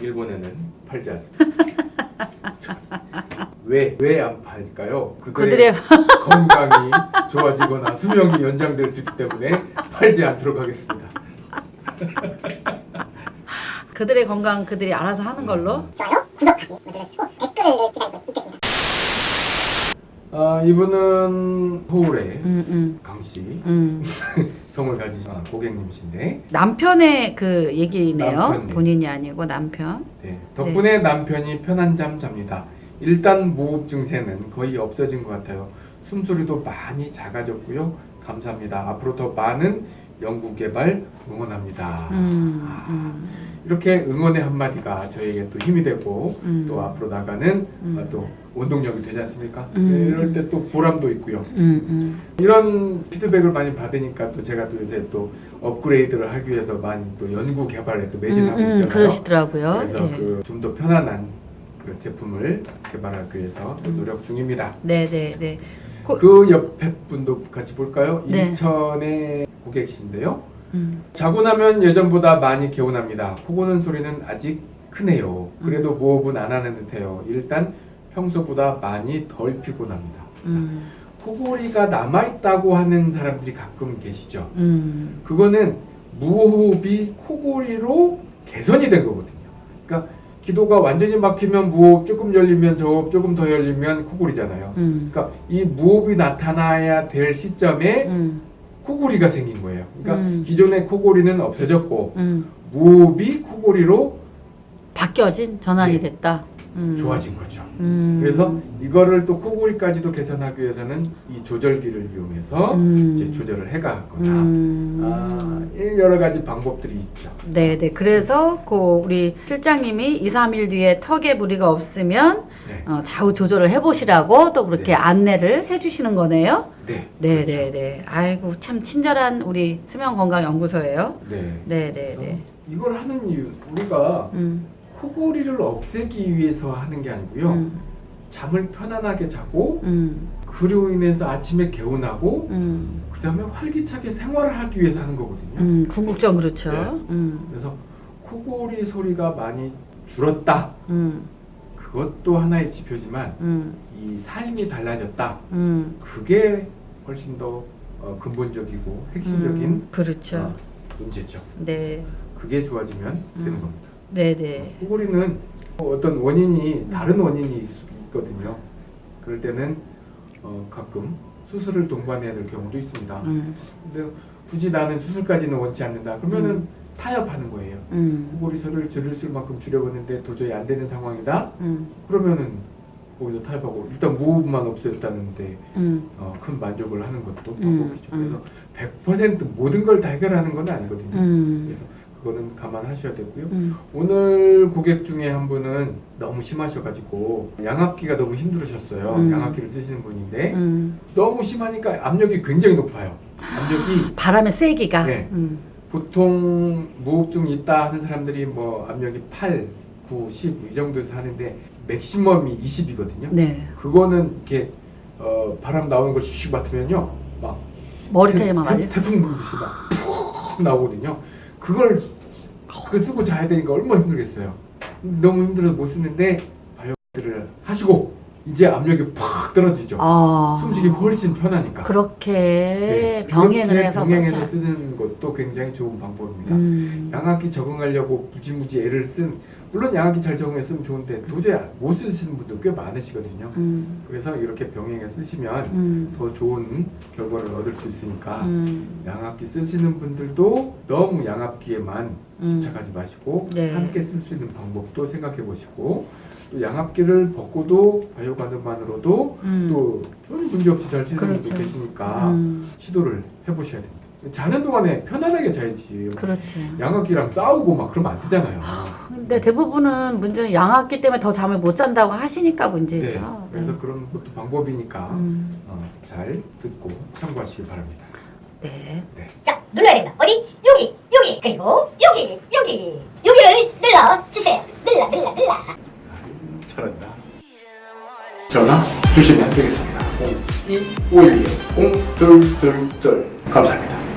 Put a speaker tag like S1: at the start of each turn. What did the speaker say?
S1: 일본에는 팔지 않습니다. 왜 왜 안 팔까요?
S2: 그들의
S1: 건강이 좋아지거나 수명이 연장될 수 있기 때문에 팔지 않도록 하겠습니다.
S2: 그들의 건강 그들이 알아서 하는 걸로.
S3: 좋아요, 구독하기 눌러주시고 댓글을 기다리고 있겠습니다.
S1: 아 이분은 서울의
S2: 음, 음,
S1: 강씨
S2: 음.
S1: 성을 가지신 아, 고객님이신데
S2: 남편의 그 얘기네요.
S1: 남편 네.
S2: 본인이 아니고 남편.
S1: 네, 덕분에 남편이 편한 잠 잡니다. 일단 무호흡 증세는 거의 없어진 것 같아요. 숨소리도 많이 작아졌고요. 감사합니다. 앞으로 더 많은 연구 개발 응원합니다.
S2: 음,
S1: 아,
S2: 음,
S1: 이렇게 응원의 한마디가 저에게 또 힘이 되고
S2: 음.
S1: 또 앞으로 나가는
S2: 음.
S1: 아, 또 원동력이 되지 않습니까?
S2: 음.
S1: 네, 이럴 때 또 보람도 있고요.
S2: 음, 음.
S1: 이런 피드백을 많이 받으니까 또 제가 또 요새 또 업그레이드를 하기 위해서 많이 또 연구 개발에 또 매진하고 있잖아요.
S2: 그러시더라고요.
S1: 그래서
S2: 예.
S1: 그 좀 더 편안한 그 제품을 개발하기 위해서 또 노력 중입니다.
S2: 네, 네, 네. 고-
S1: 그 옆에 분도 같이 볼까요?
S2: 네.
S1: 인천의 고객이신데요.
S2: 음,
S1: 자고 나면 예전보다 많이 개운합니다. 코 고는 소리는 아직 크네요.
S2: 음.
S1: 그래도 무호흡은 안 하는 듯해요. 일단 평소보다 많이 덜 피곤합니다. 자,
S2: 음,
S1: 코골이가 남아있다고 하는 사람들이 가끔 계시죠.
S2: 음,
S1: 그거는 무호흡이 코골이로 개선이 된 거거든요. 그러니까 기도가 완전히 막히면 무호흡, 조금 열리면 저호흡, 조금 더 열리면 코골이잖아요.
S2: 음,
S1: 그러니까 이 무호흡이 나타나야 될 시점에
S2: 음,
S1: 코골이가 생긴 거예요. 그러니까
S2: 음.
S1: 기존의 코골이는 없어졌고
S2: 음.
S1: 무호흡이 코골이로
S2: 바뀌어진 전환이
S1: 네.
S2: 됐다. 음.
S1: 좋아진 거죠.
S2: 음.
S1: 그래서 이거를 또 코골이까지도 개선하기 위해서는 이 조절기를 이용해서
S2: 음.
S1: 이제 조절을 해가거나
S2: 음.
S1: 아, 이 여러 가지 방법들이 있죠.
S2: 네, 네. 그래서 그 우리 실장님이 2, 3일 뒤에 턱에 무리가 없으면
S1: 네,
S2: 어, 좌우 조절을 해보시라고 또 그렇게
S1: 네.
S2: 안내를 해주시는 거네요.
S1: 네,
S2: 네,
S1: 그렇죠.
S2: 네, 네. 아이고 참 친절한 우리 수면건강연구소예요.
S1: 네.
S2: 네, 네, 네.
S1: 이걸 하는 이유 우리가
S2: 음,
S1: 코골이를 없애기 위해서 하는 게 아니고요.
S2: 음,
S1: 잠을 편안하게 자고
S2: 음,
S1: 그로 인해서 아침에 개운하고
S2: 음,
S1: 그 다음에 활기차게 생활을 하기 위해서 하는 거거든요.
S2: 음, 궁극적 그렇죠.
S1: 네.
S2: 음,
S1: 그래서 코골이 소리가 많이 줄었다.
S2: 음,
S1: 그것도 하나의 지표지만
S2: 음,
S1: 이 삶이 달라졌다.
S2: 음.
S1: 그게 훨씬 더 어, 근본적이고 핵심적인
S2: 음, 그렇죠.
S1: 어, 문제죠.
S2: 네,
S1: 그게 좋아지면 되는
S2: 음.
S1: 겁니다.
S2: 네, 네.
S1: 코골이는 어떤 원인이 다른 원인이 있, 있거든요. 그럴 때는 어, 가끔 수술을 동반해야 될 경우도 있습니다.
S2: 음,
S1: 근데 굳이 나는 수술까지는 원치 않는다. 그러면은
S2: 음.
S1: 타협하는 거예요.
S2: 음,
S1: 코골이 소리를 줄일 수 만큼 줄여보는데 도저히 안 되는 상황이다.
S2: 음,
S1: 그러면은 거기서 타협하고 일단 무호흡만 없어졌다는데
S2: 음,
S1: 어, 큰 만족을 하는 것도
S2: 음,
S1: 방법이죠.
S2: 음.
S1: 그래서 100% 모든 걸 다 해결하는 건 아니거든요.
S2: 음,
S1: 그래서 그거는 감안하셔야 되고요.
S2: 음,
S1: 오늘 고객 중에 한 분은 너무 심하셔가지고 양압기가 너무 힘들으셨어요.
S2: 음.
S1: 양압기를 쓰시는 분인데
S2: 음.
S1: 너무 심하니까 압력이 굉장히 높아요. 압력이
S2: 바람의 세기가.
S1: 네.
S2: 음,
S1: 보통 무호흡증이 있다 하는 사람들이 뭐 압력이 8, 9, 10 이 정도에서 하는데 맥시멈이 20이거든요.
S2: 네.
S1: 그거는 이렇게 어, 바람 나오는 걸슉 맡으면요 막
S2: 머리카락만
S1: 태-. 태풍 불듯이 막푹 나오거든요. 그걸 그 쓰고 자야 되니까 얼마나 힘들겠어요. 너무 힘들어서 못 쓰는데 바이오를 하시고 이제 압력이 팍 떨어지죠.
S2: 아,
S1: 숨쉬기 훨씬 편하니까.
S2: 그렇게
S1: 네,
S2: 병행을 해서
S1: 병행해서. 쓰는 것도 굉장히 좋은 방법입니다.
S2: 음,
S1: 양압기 적응하려고 무지무지 애를 쓴 물론 양압기 잘 적응했으면 좋은데 도저히 못 쓰시는 분들 꽤 많으시거든요.
S2: 음,
S1: 그래서 이렇게 병행해 쓰시면
S2: 음,
S1: 더 좋은 결과를 얻을 수 있으니까
S2: 음,
S1: 양압기 쓰시는 분들도 너무 양압기에만
S2: 음.
S1: 집착하지 마시고
S2: 네.
S1: 함께 쓸 수 있는 방법도 생각해 보시고 또 양압기를 벗고도 바이오가드만으로도
S2: 음.
S1: 또 전혀 문제없이 잘 쓰는
S2: 그렇죠.
S1: 분도 계시니까
S2: 음,
S1: 시도를 해보셔야 됩니다. 자는 동안에 편안하게 자야지.
S2: 그렇지.
S1: 양압기랑 싸우고 막 그러면 안 되잖아요.
S2: 근데 대부분은 문제는 양압기 때문에 더 잠을 못 잔다고 하시니까
S1: 네.
S2: 문제죠.
S1: 그래서 그런 것도 방법이니까
S2: 음,
S1: 어, 잘 듣고 참고하시기 바랍니다.
S2: 네.
S3: 자, 눌러야 된다. 어디? 여기, 여기, 그리고 여기, 여기, 여기를 눌러 주세요. 눌러, 눌러, 눌러.
S1: 잘한다. 전화 주시면 되겠습니다. 0251 0222 감사합니다.